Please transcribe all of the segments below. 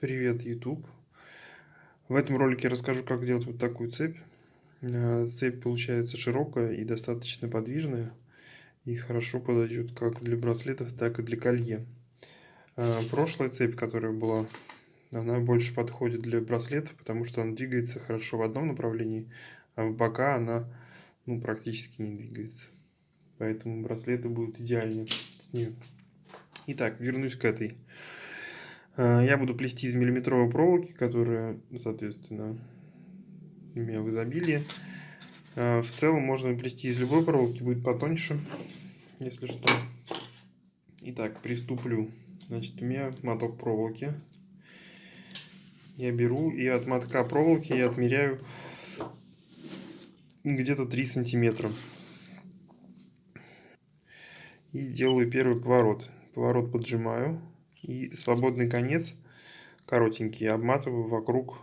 Привет, YouTube! В этом ролике расскажу, как делать вот такую цепь. Э, цепь получается широкая и достаточно подвижная. И хорошо подойдет как для браслетов, так и для колье. Э, прошлая цепь, которая была, она больше подходит для браслетов, потому что она двигается хорошо в одном направлении, а в бока она ну, практически не двигается. Поэтому браслеты будут идеальны с нее. Итак, вернусь к этой. Э, я буду плести из миллиметровой проволоки, которая, соответственно, у меня в изобилии. Э, в целом можно плести из любой проволоки, будет потоньше, если что. Итак, приступлю. Значит, у меня моток проволоки. Я беру и от мотка проволоки я отмеряю где-то 3 сантиметра. И делаю первый поворот. Поворот поджимаю и свободный конец, коротенький, обматываю вокруг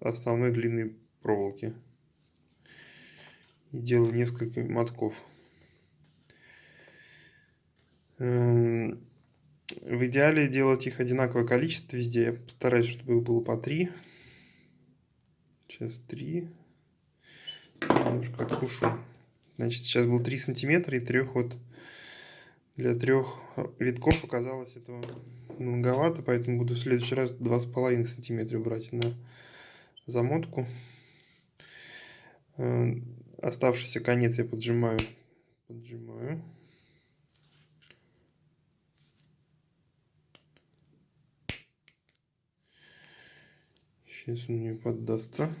основной длинной проволоки. И делаю несколько мотков. Эм, в идеале делать их одинаковое количество везде. Я постараюсь, чтобы их было по три. Сейчас три. Немножко откушу. Значит, сейчас был 3 сантиметра и трех вот для трех витков оказалось этого многовато, поэтому буду в следующий раз 2,5 сантиметра брать на замотку. Э, оставшийся конец я поджимаю. Поджимаю. Сейчас он мне поддастся.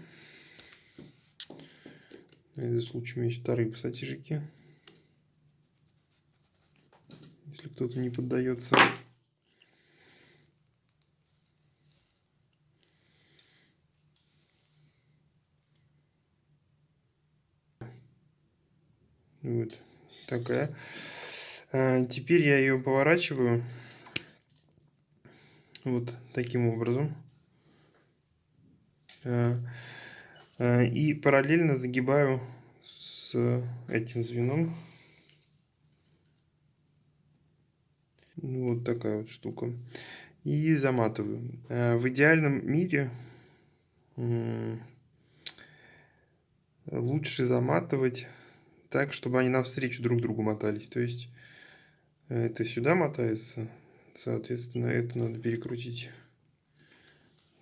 На этот случай у меня есть вторые пассатижики если кто-то не поддается. Вот такая. А, теперь я ее поворачиваю вот таким образом. А, а, и параллельно загибаю с этим звеном Ну, вот такая вот штука. И заматываю. Э, в идеальном мире лучше заматывать так, чтобы они навстречу друг другу мотались. То есть это сюда мотается, соответственно, это надо перекрутить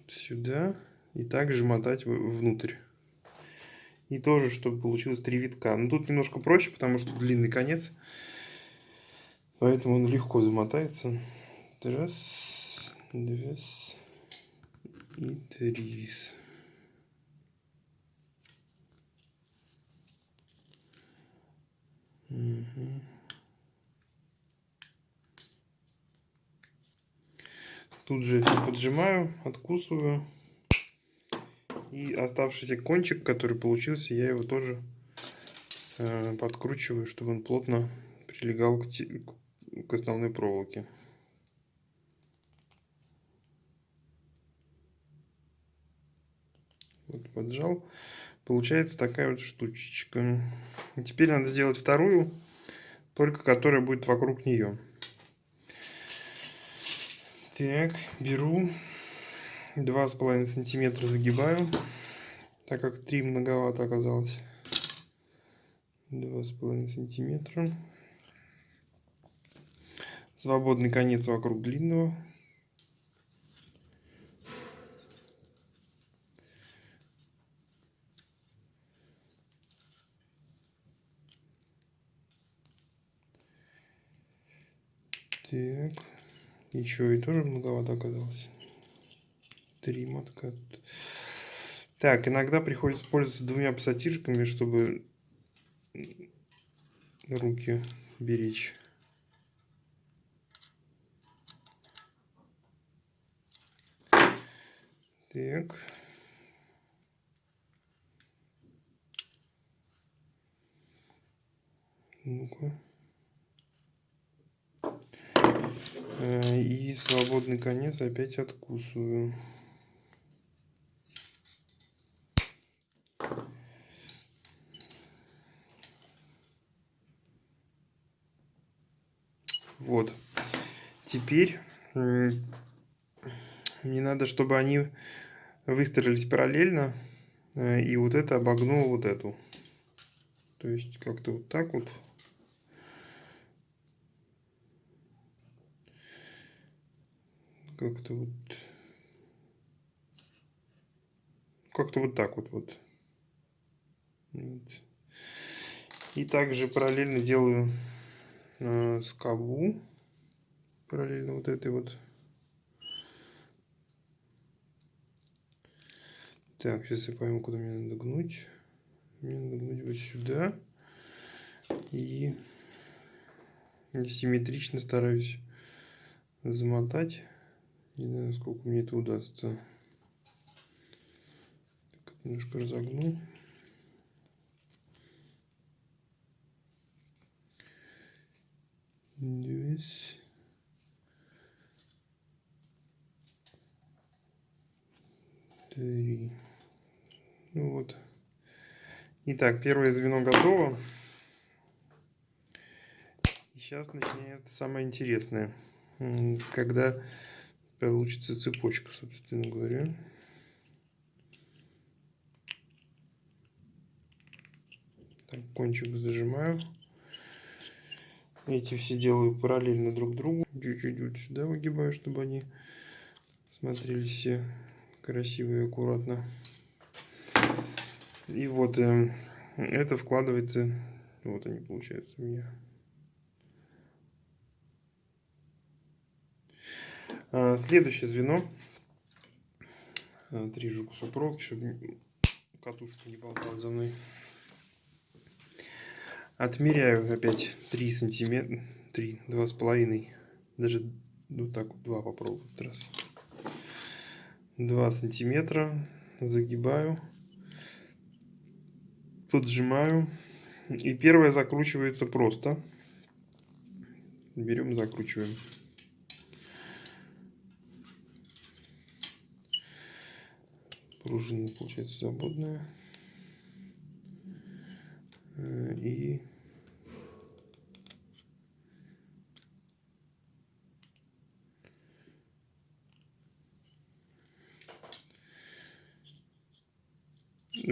сюда и также мотать внутрь. И тоже, чтобы получилось три витка. Но тут немножко проще, потому что длинный конец. Поэтому он легко замотается. Раз, два и три. Угу. Тут же поджимаю, откусываю. И оставшийся кончик, который получился, я его тоже э, подкручиваю, чтобы он плотно прилегал к, к основной проволоке. Вот поджал. Получается такая вот штучечка. И теперь надо сделать вторую, только которая будет вокруг нее. Так, беру два с половиной сантиметра загибаю, так как три многовато оказалось. Два с половиной сантиметра свободный конец вокруг длинного. Так, еще и тоже многовато оказалось. Три мотка. Так, иногда приходится пользоваться двумя пассатижками, чтобы руки беречь. Так. Ну-ка. Э, и свободный конец опять откусываю. Вот. Теперь мне надо, чтобы они выстроились параллельно, э, и вот это обогнуло вот эту. То есть как-то вот так вот. Как-то вот... Как-то вот так вот вот. И также параллельно делаю э, скобу. Параллельно вот этой вот. Так, сейчас я пойму, куда мне надо гнуть. Мне надо гнуть вот сюда. И симметрично стараюсь замотать. Не знаю, сколько мне это удастся. Так, немножко разогну. Здесь. Три. Ну вот. Итак, первое звено готово. И сейчас начинается самое интересное. Когда получится цепочка, собственно говоря. Так, кончик зажимаю. Эти все делаю параллельно друг другу. Чуть-чуть сюда выгибаю, чтобы они смотрелись все красиво и аккуратно. И вот э, это вкладывается, вот они получаются у меня. А, следующее звено. Отрежу кусок проволоки, чтобы катушка не болтала за мной. Отмеряю опять 3 сантиметра, 3, два с половиной, даже ну так вот два попробую в раз. 2 сантиметра загибаю, поджимаю. И первое закручивается просто. Берем, закручиваем. Пружина получается свободная. Э, и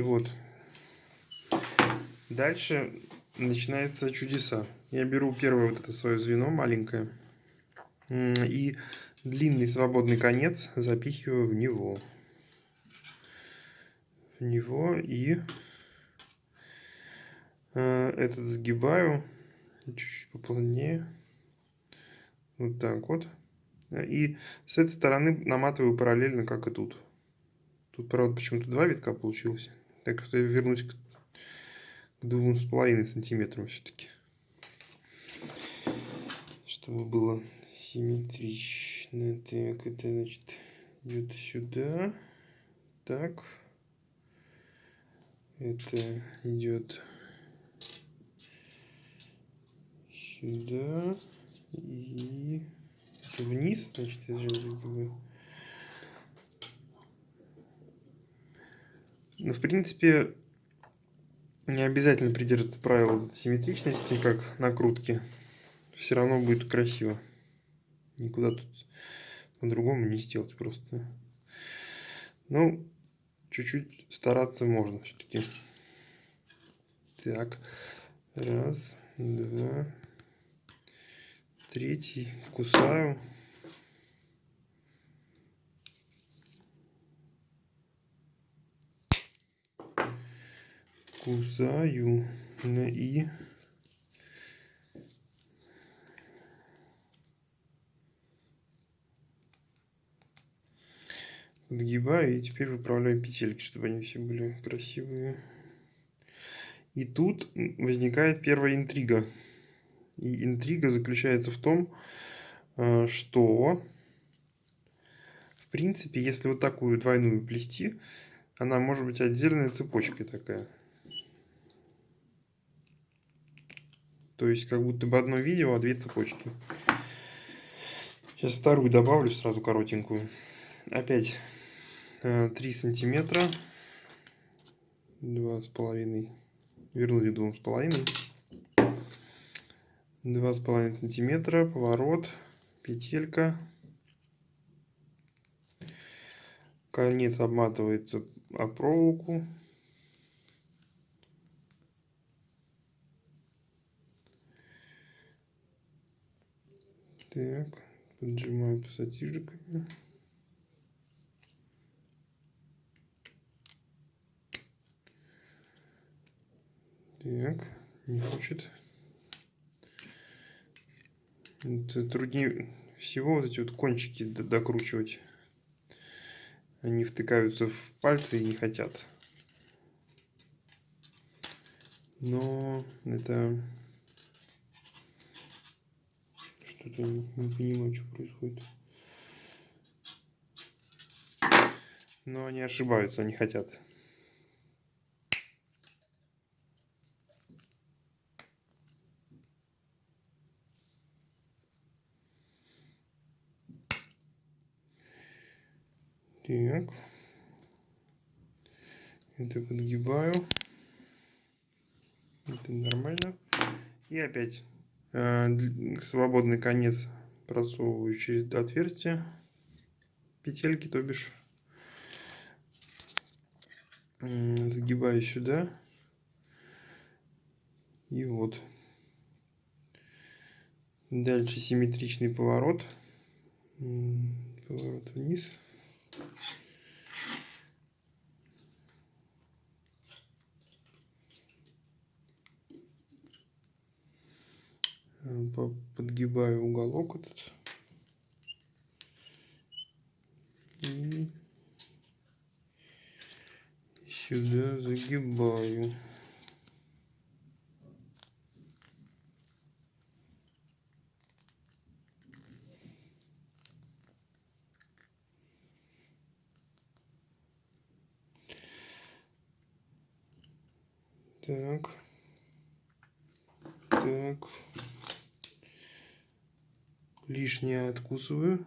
вот дальше начинается чудеса я беру первое вот это свое звено маленькое и длинный свободный конец запихиваю в него в него и Э, этот сгибаю чуть-чуть поплотнее. Вот так вот. И с этой стороны наматываю параллельно, как и тут. Тут, правда, почему-то два витка получилось. Так что я вернусь к двум с половиной сантиметрам все-таки. Чтобы было симметрично. Так, это значит идет сюда. Так. Это идет сюда и вниз, значит, я загибаю. Ну, в принципе, не обязательно придерживаться правил симметричности, как накрутки. Все равно будет красиво. Никуда тут по-другому не сделать просто. Ну, чуть-чуть стараться можно все-таки. Так, раз, два, третий кусаю. Кусаю на и. Подгибаю и теперь выправляю петельки, чтобы они все были красивые. И тут возникает первая интрига. И интрига заключается в том, э, что, в принципе, если вот такую двойную плести, она может быть отдельной цепочкой такая. То есть, как будто бы одно видео, а две цепочки. Сейчас вторую добавлю сразу коротенькую. Опять 3 э, сантиметра. Два с половиной. Вернули двум с половиной два с половиной сантиметра поворот петелька конец обматывается о проволоку. Так, поджимаю пассатижиками. Так, не хочет. Это труднее всего вот эти вот кончики докручивать. Они втыкаются в пальцы и не хотят. Но это что-то не, понимаю, что происходит. Но они ошибаются, они хотят. Так. Это подгибаю. Это нормально. И опять свободный конец просовываю через отверстие петельки, то бишь загибаю сюда. И вот. Дальше симметричный поворот. Поворот вниз. Подгибаю уголок этот. И сюда загибаю. Так. Так. Лишнее откусываю.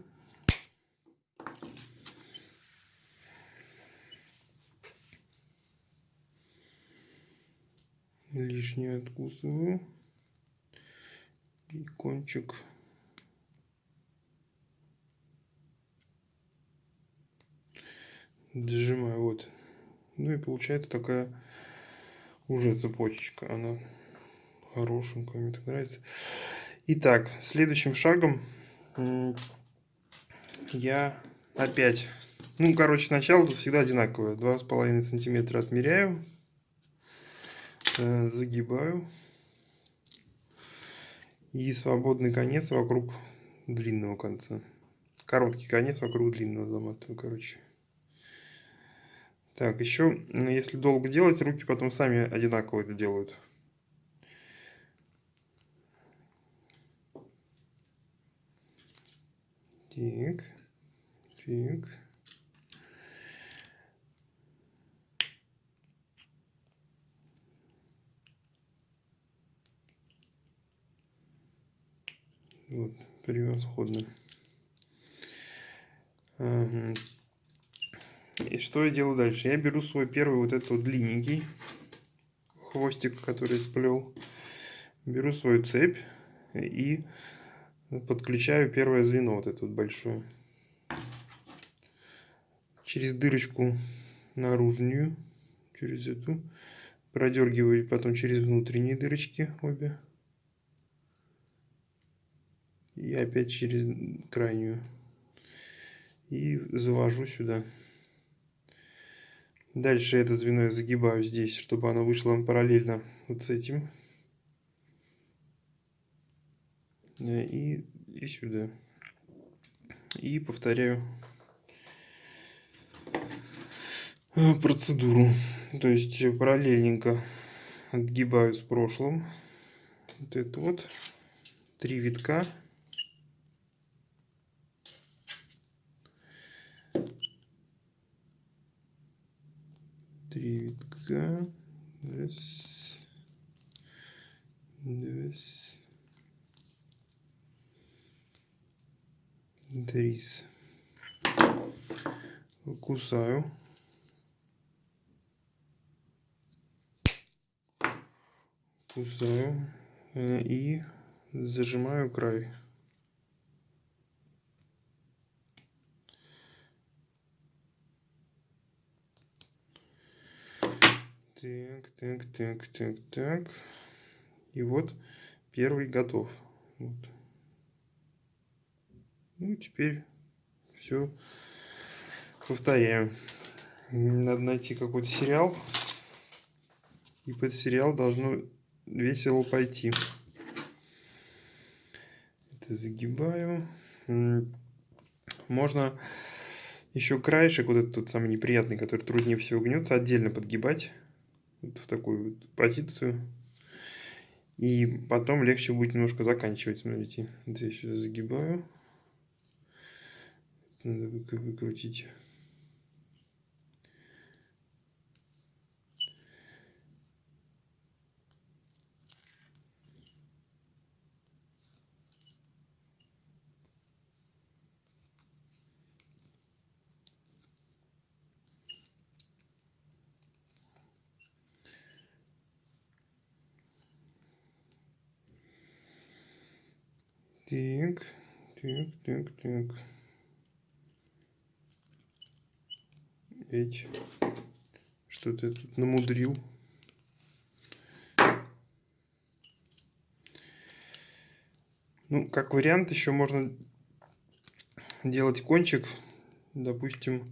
Лишнее откусываю. И кончик дожимаю вот ну и получается такая уже цепочечка. Она хорошенькая, мне так нравится. Итак, следующим шагом я опять... Ну, короче, начало тут всегда одинаковое. Два с половиной сантиметра отмеряю. Э, загибаю. И свободный конец вокруг длинного конца. Короткий конец вокруг длинного заматываю, короче. Так, еще, если долго делать, руки потом сами одинаково это делают. Так, так. Вот, превосходно. И что я делаю дальше? Я беру свой первый вот этот вот длинненький хвостик, который сплел. Беру свою цепь и подключаю первое звено, вот это вот большое. Через дырочку наружную, через эту. Продергиваю потом через внутренние дырочки обе. И опять через крайнюю. И завожу сюда. Дальше это звено я загибаю здесь, чтобы оно вышло параллельно вот с этим. И, и сюда. И повторяю э, процедуру. То есть параллельненько отгибаю с прошлым. Вот это вот. Три витка. три витка. Раз. Два. Трис. Кусаю. Кусаю. Э, и зажимаю край. Так, так, так, так, так. И вот первый готов. Вот. Ну, теперь все повторяю. Надо найти какой-то сериал. И под сериал должно весело пойти. Это загибаю. Можно еще краешек, вот этот тот самый неприятный, который труднее всего гнется, отдельно подгибать. Вот в такую вот позицию. И потом легче будет немножко заканчивать. Смотрите, вот я сюда загибаю. Надо выкрутить. Так, так, так, так. Ведь что-то тут намудрил. Ну, как вариант, еще можно делать кончик, допустим,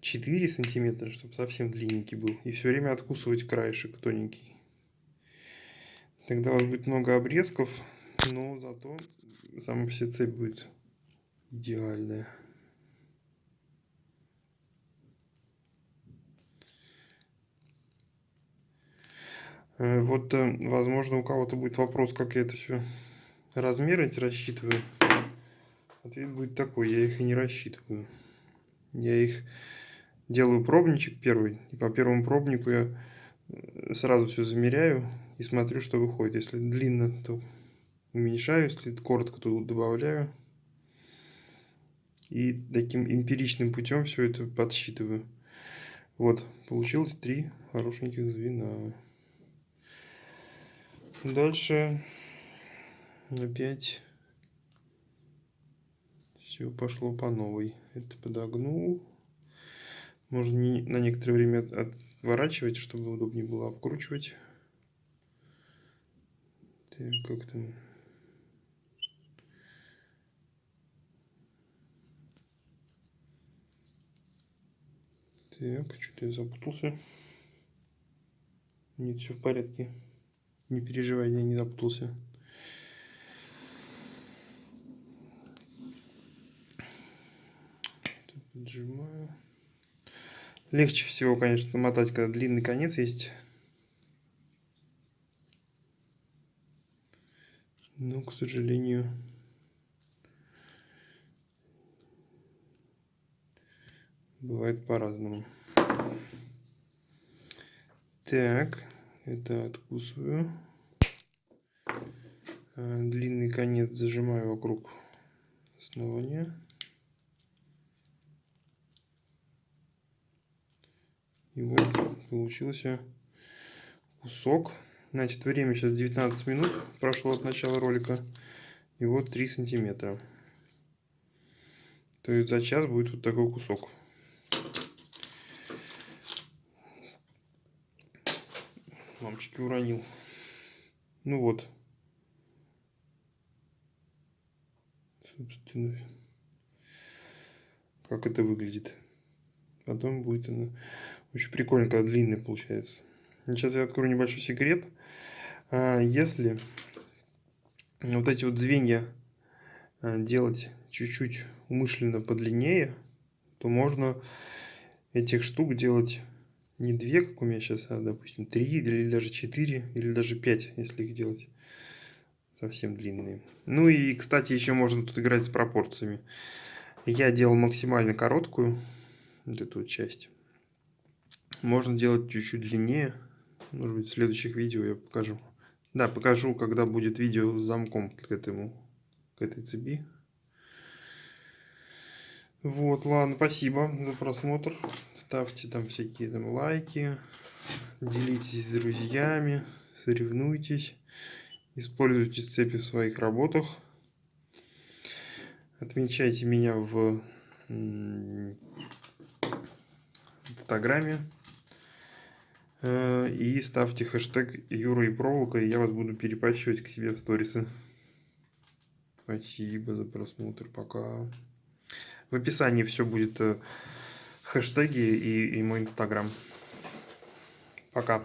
4 сантиметра, чтобы совсем длинненький был. И все время откусывать краешек тоненький. Тогда у вас будет много обрезков но зато сама все цепь будет идеальная. Вот, э, возможно, у кого-то будет вопрос, как я это все размеры эти рассчитываю. Ответ будет такой, я их и не рассчитываю. Я их делаю пробничек первый, и по первому пробнику я э, сразу все замеряю и смотрю, что выходит. Если длинно, то уменьшаю, если коротко, то добавляю. И таким эмпиричным путем все это подсчитываю. Вот, получилось три хорошеньких звена. Дальше опять все пошло по новой. Это подогнул. Можно не, на некоторое время отворачивать, чтобы удобнее было обкручивать. Так, как там Так, что-то я запутался. Нет, все в порядке. Не переживай, я не запутался. Поджимаю. Легче всего, конечно, мотать, когда длинный конец есть. Но, к сожалению, Бывает по-разному. Так, это откусываю. А, длинный конец зажимаю вокруг основания. И вот получился кусок. Значит, время сейчас 19 минут прошло от начала ролика. И вот 3 сантиметра. То есть за час будет вот такой кусок. Лампочки уронил. Ну вот. Собственно, как это выглядит. Потом будет она очень прикольно, когда длинная получается. Сейчас я открою небольшой секрет. А, если вот эти вот звенья а, делать чуть-чуть умышленно подлиннее, то можно этих штук делать не две, как у меня сейчас, а, допустим, три или даже четыре, или даже пять, если их делать совсем длинные. Ну и, кстати, еще можно тут играть с пропорциями. Я делал максимально короткую, вот эту вот часть. Можно делать чуть-чуть длиннее. Может быть, в следующих видео я покажу. Да, покажу, когда будет видео с замком к этому, к этой цепи. Вот, ладно, спасибо за просмотр. Ставьте там всякие там лайки, делитесь с друзьями, соревнуйтесь, используйте цепи в своих работах. Отмечайте меня в Инстаграме. Э, и ставьте хэштег Юра и Проволока, и я вас буду перепачивать к себе в сторисы. Спасибо за просмотр. Пока. В описании все будет э, хэштеги и, и мой инстаграм. Пока.